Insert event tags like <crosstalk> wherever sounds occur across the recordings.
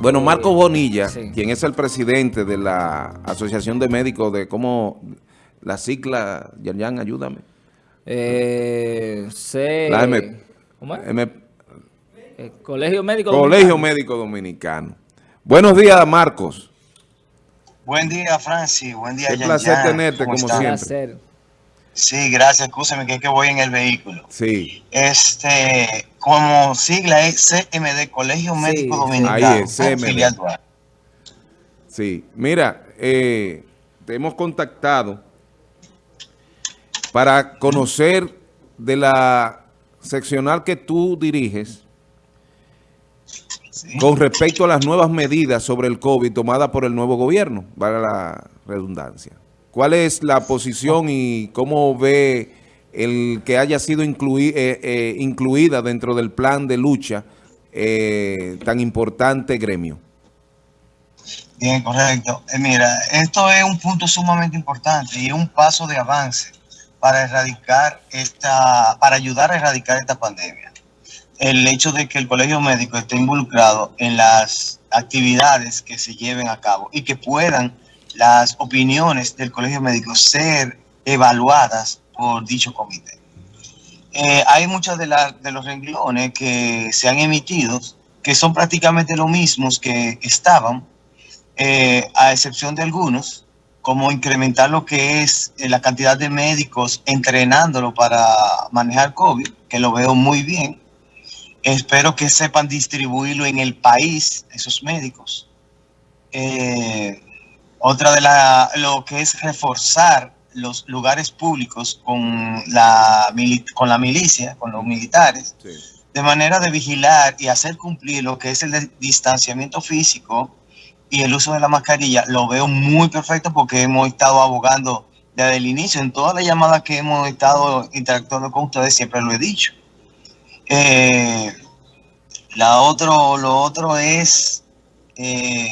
Bueno, Marco Bonilla, quien es el presidente de la Asociación de Médicos de cómo la cicla, Yan, ayúdame. Eh, la M, ¿cómo es? Eh, Colegio Médico Colegio Médico Dominicano. Buenos días, Marcos. Buen día, Francis. Buen día, Un placer tenerte, como siempre. Sí, gracias. Escúchame que, que voy en el vehículo. Sí. Este, como sigla es CMD, Colegio Médico Dominicano. Ahí es, CMD. Sí, mira, eh, te hemos contactado para conocer de la seccional que tú diriges con respecto a las nuevas medidas sobre el COVID tomadas por el nuevo gobierno, para la redundancia. ¿Cuál es la posición y cómo ve el que haya sido eh, eh, incluida dentro del plan de lucha eh, tan importante gremio? Bien, correcto. mira, esto es un punto sumamente importante y un paso de avance para erradicar esta, para ayudar a erradicar esta pandemia. El hecho de que el colegio médico esté involucrado en las actividades que se lleven a cabo y que puedan las opiniones del colegio médico ser evaluadas por dicho comité. Eh, hay muchos de, de los renglones que se han emitido que son prácticamente los mismos que estaban, eh, a excepción de algunos, como incrementar lo que es eh, la cantidad de médicos entrenándolo para manejar COVID, que lo veo muy bien. Espero que sepan distribuirlo en el país, esos médicos. Otra de la, lo que es reforzar los lugares públicos con la, con la milicia, con los militares, de manera de vigilar y hacer cumplir lo que es el distanciamiento físico y el uso de la mascarilla, lo veo muy perfecto porque hemos estado abogando desde el inicio, en todas las llamadas que hemos estado interactuando con ustedes, siempre lo he dicho. Eh, la otro, lo otro es eh,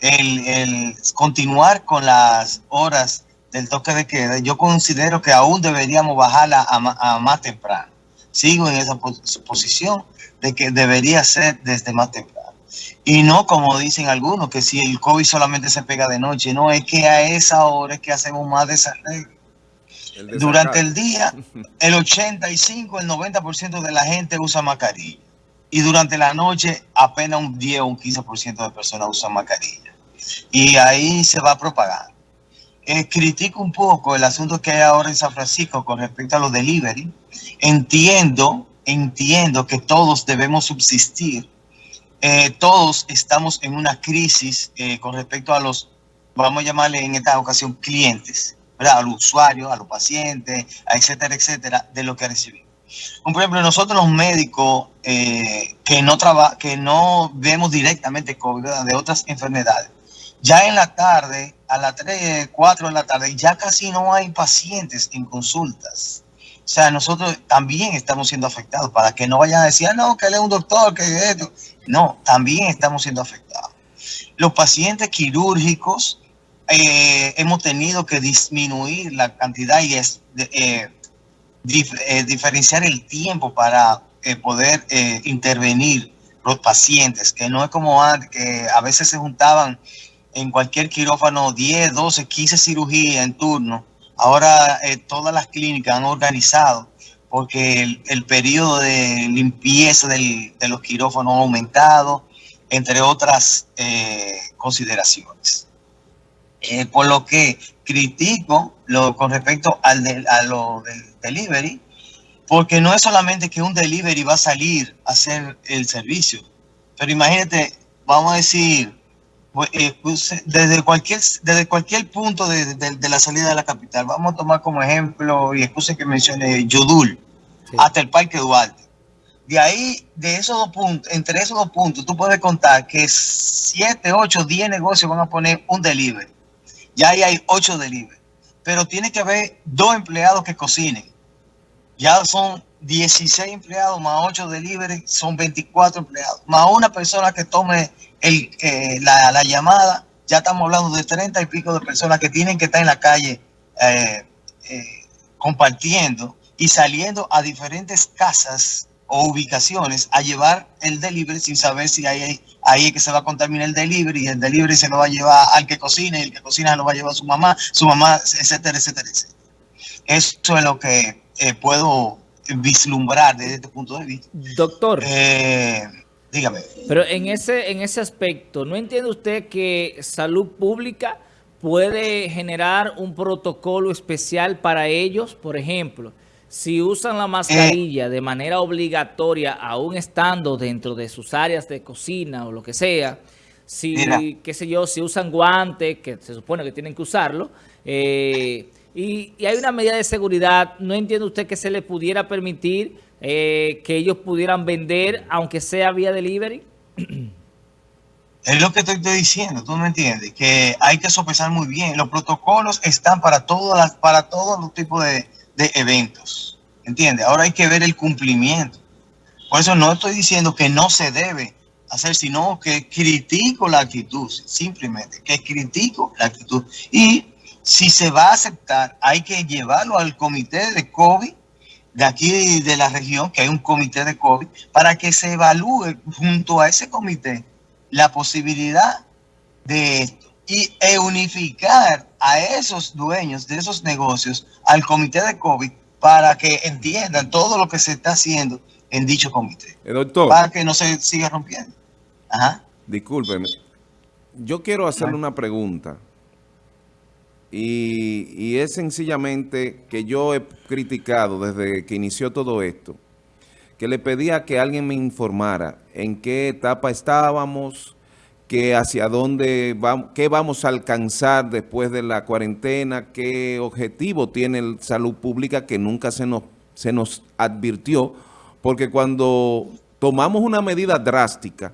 el, continuar con las horas del toque de queda, yo considero que aún deberíamos bajarla a, más temprano. Sigo en esa posición de que debería ser desde más temprano. Y no como dicen algunos, que si el COVID solamente se pega de noche, no, es que a esa hora es que hacemos más desarreglo. Durante el día, el 85, el 90% de la gente usa mascarilla. Y durante la noche, apenas un 10 o un 15% de personas usan mascarilla y ahí se va a propagar. Eh, critico un poco el asunto que hay ahora en San Francisco con respecto a los delivery. Entiendo, entiendo que todos debemos subsistir. Eh, todos estamos en una crisis eh, con respecto a los, vamos a llamarle en esta ocasión, clientes, ¿verdad? a los usuarios, a los pacientes, etcétera, etcétera, de lo que recibimos. Por ejemplo, nosotros los médicos que, no que no vemos directamente COVID, de otras enfermedades, ya en la tarde, a las 3, 4 de la tarde, ya casi no hay pacientes en consultas. O sea, nosotros también estamos siendo afectados para que no vayan a decir, ah, no, que él es un doctor, que esto. No, también estamos siendo afectados. Los pacientes quirúrgicos eh, hemos tenido que disminuir la cantidad y es, eh, eh, diferenciar el tiempo para poder intervenir los pacientes, que no es como antes, que a veces se juntaban en cualquier quirófano 10, 12, 15 cirugías en turno. Ahora eh, todas las clínicas han organizado porque el, periodo de limpieza de los quirófanos ha aumentado, entre otras eh, consideraciones. Eh, por lo que critico lo, con respecto al a lo del delivery, porque no es solamente que un delivery va a salir a hacer el servicio, pero imagínate, vamos a decir, desde cualquier desde cualquier punto de, la salida de la capital, vamos a tomar como ejemplo, y excuse que mencione Yudul, hasta el Parque Duarte. De ahí, de esos dos puntos, entre esos dos puntos, tú puedes contar que 7, 8, 10 negocios van a poner un delivery. Ya ahí hay 8 delivery. Pero tiene que haber dos empleados que cocinen. Ya son 16 empleados más 8 delivery, son 24 empleados. Más una persona que tome el, eh, la, llamada, ya estamos hablando de 30 y pico de personas que tienen que estar en la calle eh, eh, compartiendo y saliendo a diferentes casas o ubicaciones a llevar el delivery sin saber si hay ahí es que se va a contaminar el delivery el delivery se lo va a llevar al que cocina y el que cocina lo va a llevar a su mamá, su mamá, etcétera, etcétera, etcétera. Eso es lo que puedo vislumbrar desde este punto de vista. Doctor. Eh, dígame. Pero en ese, en ese aspecto, ¿no entiende usted que salud pública puede generar un protocolo especial para ellos? Por ejemplo, si usan la mascarilla de manera obligatoria, aún estando dentro de sus áreas de cocina o lo que sea, si, qué sé yo, si usan guantes, que se supone que tienen que usarlo, eh, y, hay una medida de seguridad, ¿no entiende usted que se le pudiera permitir eh, que ellos pudieran vender, aunque sea vía delivery? <clears throat> Es lo que estoy diciendo, tú me entiendes, que hay que sopesar muy bien. Los protocolos están para, todas las, para todos los tipos de, de eventos. ¿Entiendes? Ahora hay que ver el cumplimiento. Por eso no estoy diciendo que no se debe hacer, sino que critico la actitud, simplemente, que critico la actitud. Y si se va a aceptar, hay que llevarlo al comité de COVID de aquí de la región, que hay un comité de COVID, para que se evalúe junto a ese comité la posibilidad de esto y e unificar a esos dueños de esos negocios al comité de COVID para que entiendan todo lo que se está haciendo en dicho comité. Eh, doctor. Para que no se siga rompiendo. Ajá. Discúlpeme. Yo quiero hacerle una pregunta. Y, es sencillamente que yo he criticado desde que inició todo esto, que le pedía que alguien me informara en qué etapa estábamos, que hacia dónde vamos, qué vamos a alcanzar después de la cuarentena, qué objetivo tiene el salud pública que nunca se nos, se nos advirtió, porque cuando tomamos una medida drástica,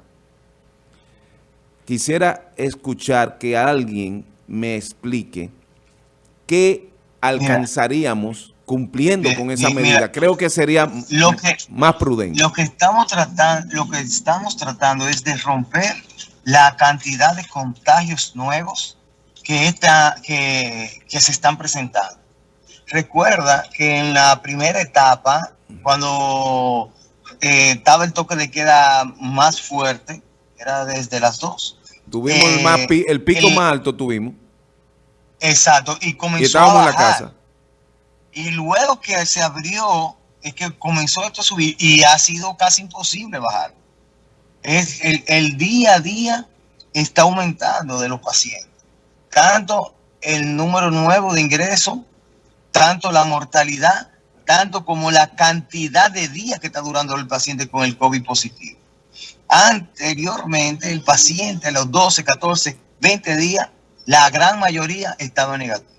quisiera escuchar que alguien me explique qué alcanzaríamos cumpliendo con esa medida. Creo que sería lo que, más prudente. Lo que estamos tratando, lo que estamos tratando es de romper la cantidad de contagios nuevos que, que, se están presentando. Recuerda que en la primera etapa, cuando eh, estaba el toque de queda más fuerte, era desde las dos. Tuvimos el, más el, pico más alto, tuvimos. Exacto, y comenzó estábamos a en la casa. Y luego que se abrió, es que comenzó esto a subir y ha sido casi imposible bajar es el, día a día está aumentando de los pacientes. Tanto el número nuevo de ingresos, tanto la mortalidad, tanto como la cantidad de días que está durando el paciente con el COVID positivo. Anteriormente, el paciente a los 12, 14, 20 días, la gran mayoría estaba negativo.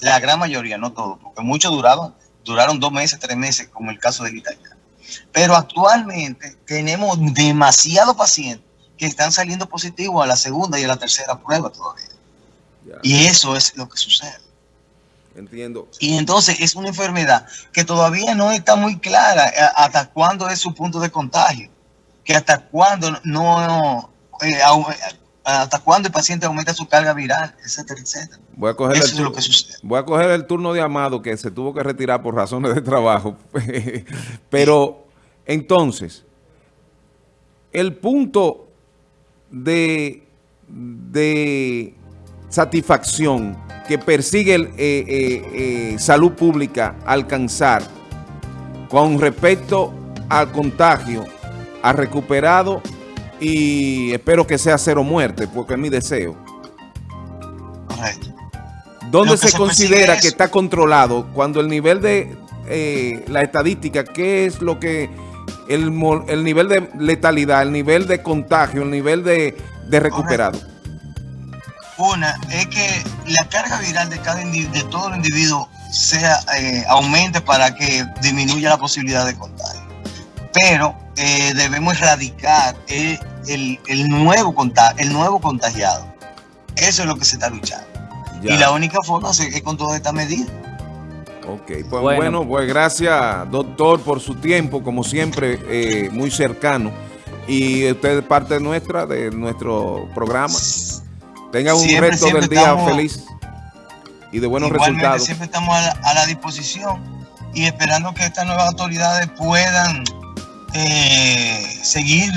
La gran mayoría, no todo, porque muchos duraron, duraron dos meses, tres meses, como el caso del italiano. Pero actualmente tenemos demasiados pacientes que están saliendo positivos a la segunda y a la tercera prueba todavía. Y eso es lo que sucede. Entiendo. Y entonces es una enfermedad que todavía no está muy clara eh, hasta cuándo es su punto de contagio, que hasta cuándo no, eh, hasta cuándo el paciente aumenta su carga viral, etcétera, etcétera. Voy a coger Eso el es lo que sucede. Voy a coger el turno de Amado que se tuvo que retirar por razones de trabajo, <laughs> pero entonces, el punto de, de satisfacción que persigue el, eh, eh, eh, salud pública alcanzar con respecto al contagio, ha recuperado y espero que sea cero muerte, porque es mi deseo. ¿Dónde se, considera que está controlado cuando el nivel de la estadística, qué es lo que el, nivel de letalidad, el nivel de contagio, el nivel de, recuperado? Una es que la carga viral de cada de todo el individuo sea eh, aumente para que disminuya la posibilidad de contagio. Pero eh, debemos erradicar el, nuevo el nuevo contagiado. Eso es lo que se está luchando. Y la única forma es con todas estas medidas. Ok, pues bueno. pues gracias doctor por su tiempo, como siempre, eh, muy cercano. Y usted es parte nuestra, de nuestro programa. Tenga un resto del día feliz y de buenos resultados. Siempre estamos a la, disposición y esperando que estas nuevas autoridades puedan eh, seguir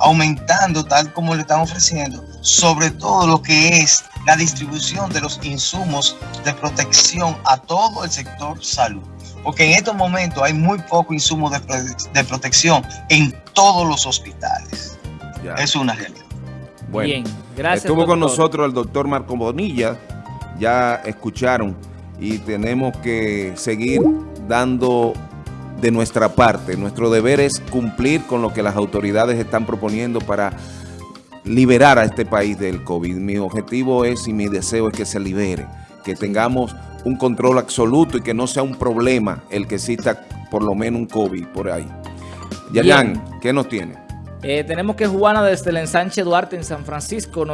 aumentando tal como le están ofreciendo, sobre todo lo que es la distribución de los insumos de protección a todo el sector salud. Porque en estos momentos hay muy poco insumo de, de protección en todos los hospitales. Ya. Es una realidad. Bueno, Bien, gracias. Estuvo con nosotros el doctor Marco Bonilla, ya escucharon, y tenemos que seguir dando de nuestra parte. Nuestro deber es cumplir con lo que las autoridades están proponiendo para liberar a este país del COVID. Mi objetivo es y mi deseo es que se libere, que tengamos un control absoluto y que no sea un problema el que exista por lo menos un COVID por ahí. Yayan, ¿qué nos tiene? Eh, tenemos que Juana desde el ensanche Duarte en San Francisco nos